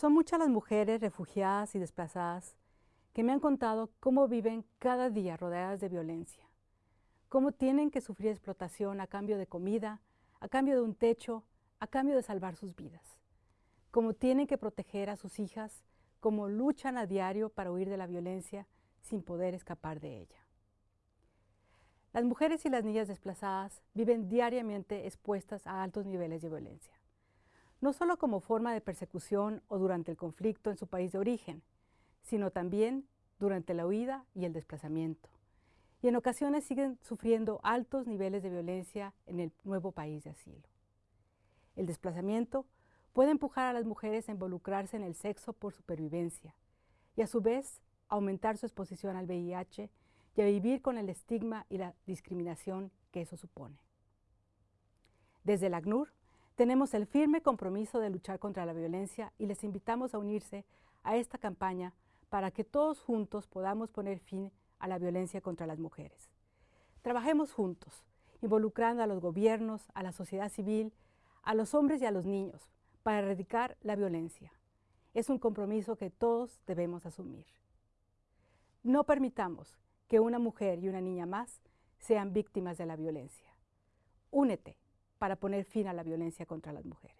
Son muchas las mujeres refugiadas y desplazadas que me han contado cómo viven cada día rodeadas de violencia, cómo tienen que sufrir explotación a cambio de comida, a cambio de un techo, a cambio de salvar sus vidas, cómo tienen que proteger a sus hijas, cómo luchan a diario para huir de la violencia sin poder escapar de ella. Las mujeres y las niñas desplazadas viven diariamente expuestas a altos niveles de violencia no solo como forma de persecución o durante el conflicto en su país de origen, sino también durante la huida y el desplazamiento. Y en ocasiones siguen sufriendo altos niveles de violencia en el nuevo país de asilo. El desplazamiento puede empujar a las mujeres a involucrarse en el sexo por supervivencia y a su vez aumentar su exposición al VIH y a vivir con el estigma y la discriminación que eso supone. Desde el ACNUR tenemos el firme compromiso de luchar contra la violencia y les invitamos a unirse a esta campaña para que todos juntos podamos poner fin a la violencia contra las mujeres. Trabajemos juntos, involucrando a los gobiernos, a la sociedad civil, a los hombres y a los niños, para erradicar la violencia. Es un compromiso que todos debemos asumir. No permitamos que una mujer y una niña más sean víctimas de la violencia. Únete para poner fin a la violencia contra las mujeres.